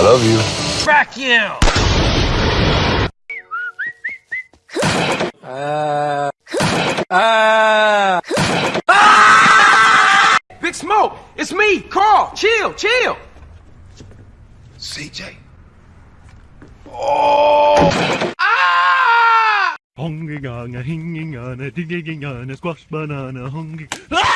love you. Crack you! Uh, uh, ah! Big Smoke, it's me, Carl. Chill, chill. CJ. Hongiganga, hingingana, digigingana, squash banana, hongi. Hello.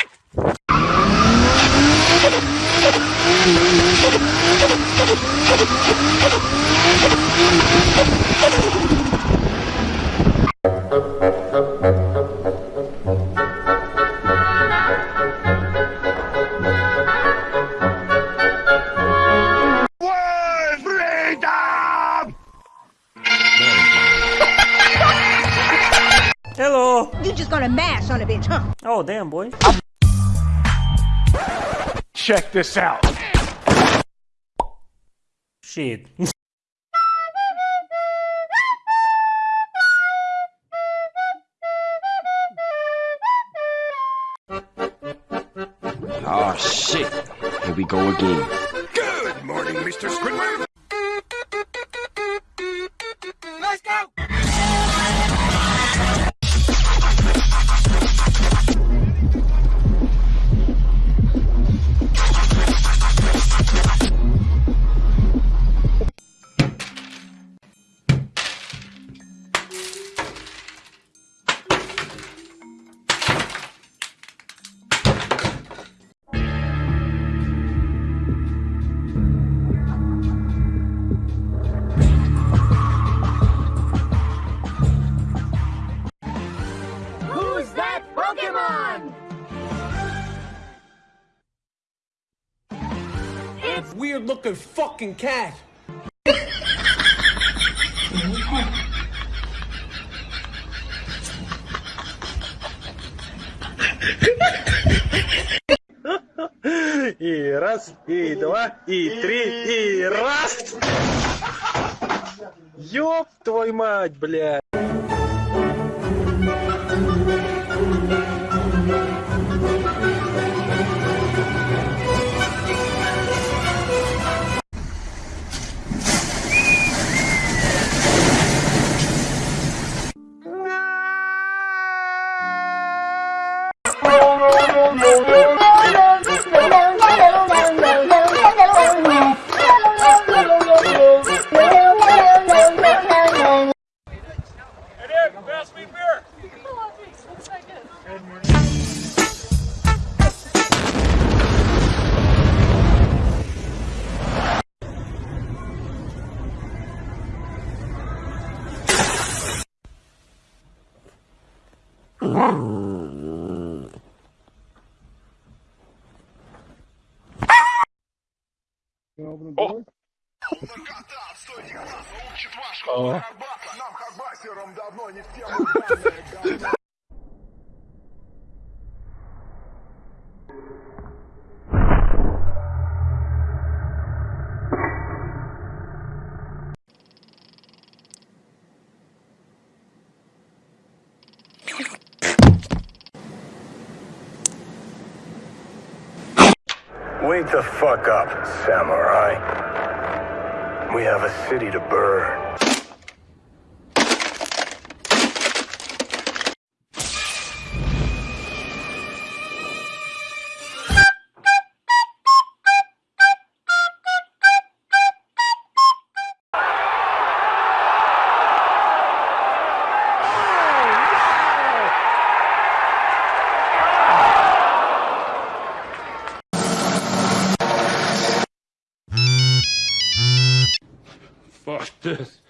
You just gonna mash on a bitch, huh? Oh, damn, boy. Check this out. Shit. Oh shit. Here we go again. Good morning, Mr. Squidward. Pokemon? Weird looking fucking cat. И раз, и два, и три, и раз! Ёб твою мать, О! Учит вашу Нам хабасером давно не в тему. Wake the fuck up, samurai. We have a city to burn. Fuck this.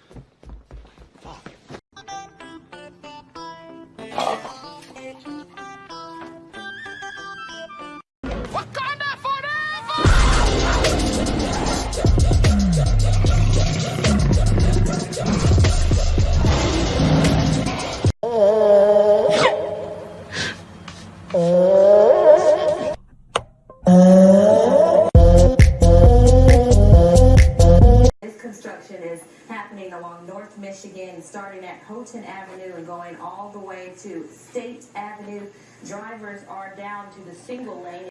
Along North Michigan, starting at Houghton Avenue and going all the way to State Avenue. Drivers are down to the single lane.